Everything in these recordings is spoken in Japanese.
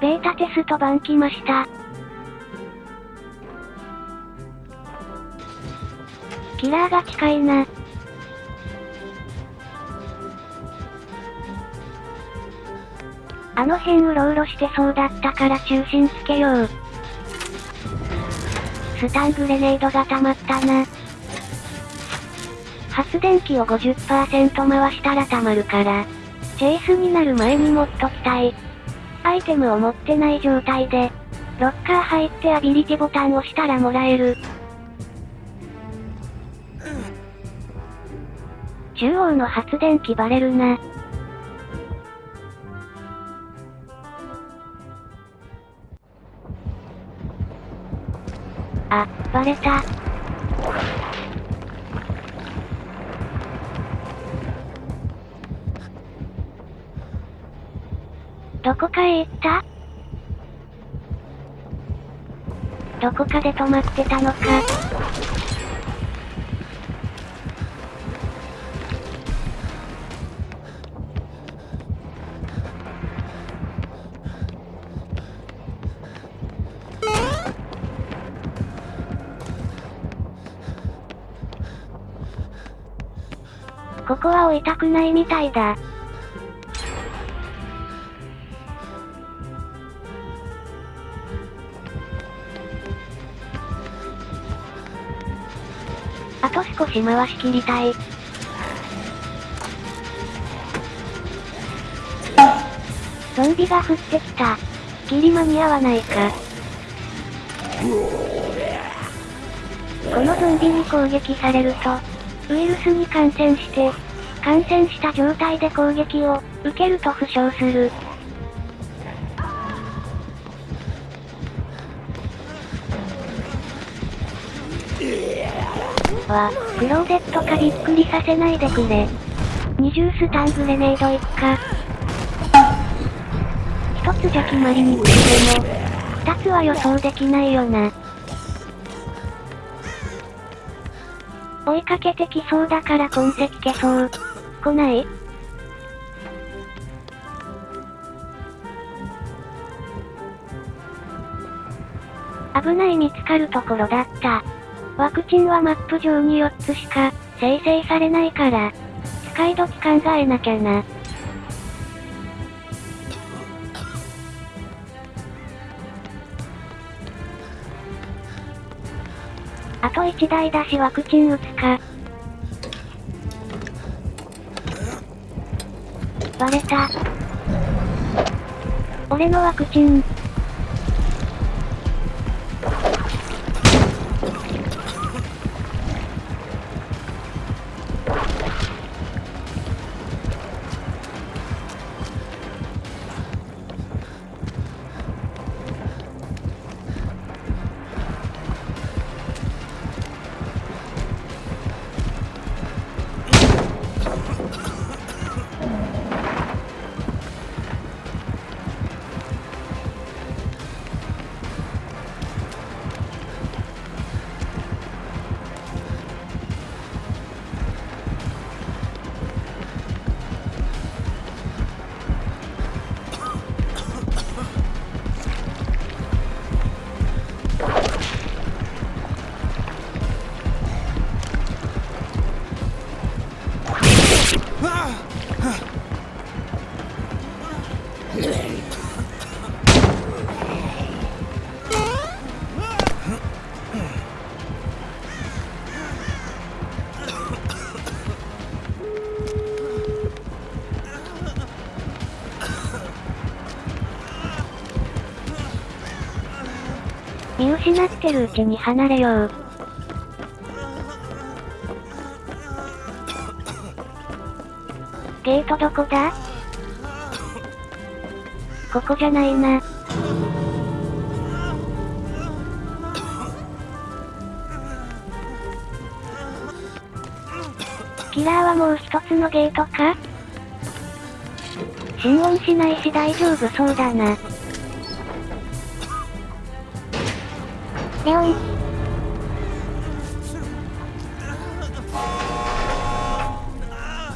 ベータテスト版来ました。キラーが近いな。あの辺うろうろしてそうだったから中心つけよう。スタングレネードが溜まったな。発電機を50%回したら溜まるから。チェイスになる前に持っときたい。アイテムを持ってない状態で、ロッカー入ってアビリティボタンを押したらもらえる。中央の発電機バレるな。あ、バレた。どこかへ行った？どこかで止まってたのか？ここは置いたくないみたいだ。あと少し回し切りたい。ゾンビが降ってきた。切り間に合わないか。このゾンビに攻撃されると、ウイルスに感染して、感染した状態で攻撃を受けると負傷する。わ、クローゼットかびっくりさせないでくれ。二重スタングレネードいくか。一つじゃ決まりにくいでも、二つは予想できないよな。追いかけてきそうだから痕跡消そう。来ない？危ない見つかるところだった。ワクチンはマップ上に4つしか生成されないから、使い時考えなきゃな。あと1台だしワクチン打つか。バレた。俺のワクチン。見失ってるうちに離れよう。ゲートどこだ？ここじゃないな。キラーはもう一つのゲートか？心音しないし大丈夫そうだな。レオン。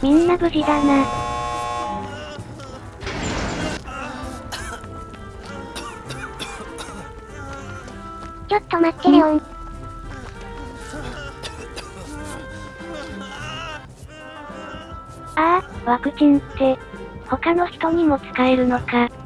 みんな無事だな。ちょっと待ってレオン。ああ、ワクチンって、他の人にも使えるのか。